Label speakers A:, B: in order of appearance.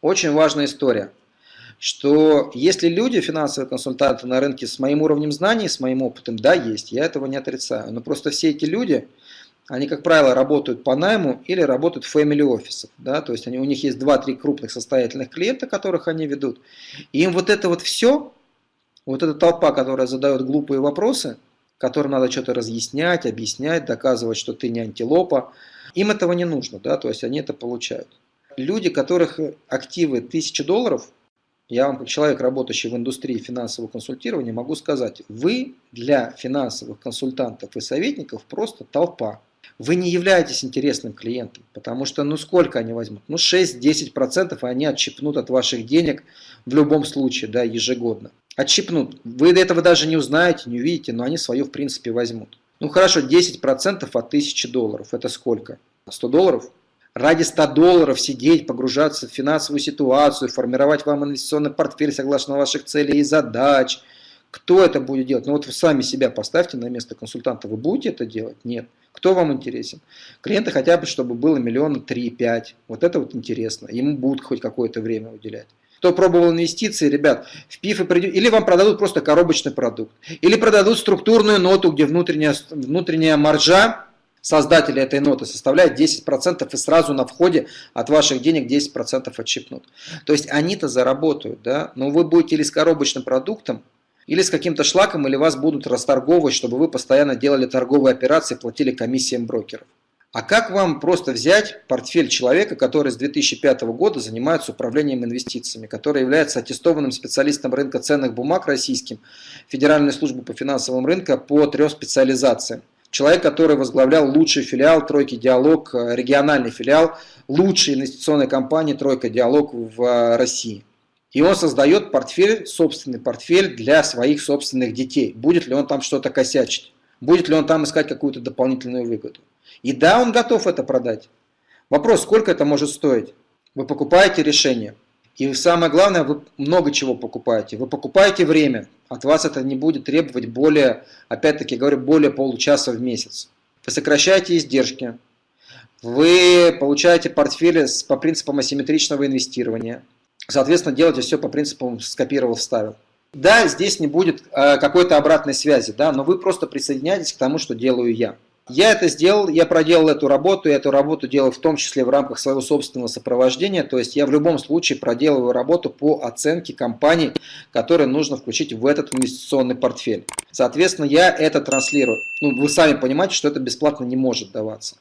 A: очень важная история, что если люди, финансовые консультанты на рынке с моим уровнем знаний, с моим опытом, да, есть, я этого не отрицаю, но просто все эти люди, они, как правило, работают по найму или работают в family офисах, да, то есть они, у них есть 2-3 крупных состоятельных клиента, которых они ведут, и им вот это вот все, вот эта толпа, которая задает глупые вопросы, которым надо что-то разъяснять, объяснять, доказывать, что ты не антилопа, им этого не нужно, да, то есть они это получают. Люди, которых активы 1000 долларов, я вам как человек, работающий в индустрии финансового консультирования, могу сказать, вы для финансовых консультантов и советников просто толпа. Вы не являетесь интересным клиентом, потому что ну сколько они возьмут? Ну 6-10% они отщипнут от ваших денег в любом случае, да, ежегодно. Отщипнут. Вы до этого даже не узнаете, не увидите, но они свое в принципе возьмут. Ну хорошо, 10% от 1000 долларов. Это сколько? 100 долларов? Ради 100 долларов сидеть, погружаться в финансовую ситуацию, формировать вам инвестиционный портфель согласно ваших целей и задач. Кто это будет делать? Ну вот вы сами себя поставьте на место консультанта. Вы будете это делать? Нет. Кто вам интересен? Клиенты хотя бы, чтобы было миллиона три-пять. Вот это вот интересно. Ему будут хоть какое-то время уделять. Кто пробовал инвестиции, ребят, в ПИФы придет, или вам продадут просто коробочный продукт, или продадут структурную ноту, где внутренняя, внутренняя маржа создателя этой ноты составляет 10% и сразу на входе от ваших денег 10% отщипнут. То есть они-то заработают, да, но вы будете или с коробочным продуктом, или с каким-то шлаком, или вас будут расторговывать, чтобы вы постоянно делали торговые операции, платили комиссиям брокеров. А как вам просто взять портфель человека, который с 2005 года занимается управлением инвестициями, который является аттестованным специалистом рынка ценных бумаг российским, Федеральной службы по финансовым рынкам по трем специализациям. Человек, который возглавлял лучший филиал «Тройки Диалог», региональный филиал лучшей инвестиционной компании «Тройка Диалог» в России. И он создает портфель, собственный портфель для своих собственных детей. Будет ли он там что-то косячить? Будет ли он там искать какую-то дополнительную выгоду? И да, он готов это продать. Вопрос, сколько это может стоить? Вы покупаете решение. И самое главное, вы много чего покупаете. Вы покупаете время. От вас это не будет требовать более, опять-таки говорю, более получаса в месяц. Вы сокращаете издержки. Вы получаете портфели по принципам асимметричного инвестирования. Соответственно, делаете все по принципам скопировал, вставил. Да, здесь не будет э, какой-то обратной связи, да, но вы просто присоединяетесь к тому, что делаю я. Я это сделал, я проделал эту работу, и эту работу делал в том числе в рамках своего собственного сопровождения, то есть я в любом случае проделываю работу по оценке компаний, которые нужно включить в этот инвестиционный портфель. Соответственно, я это транслирую. Ну, вы сами понимаете, что это бесплатно не может даваться.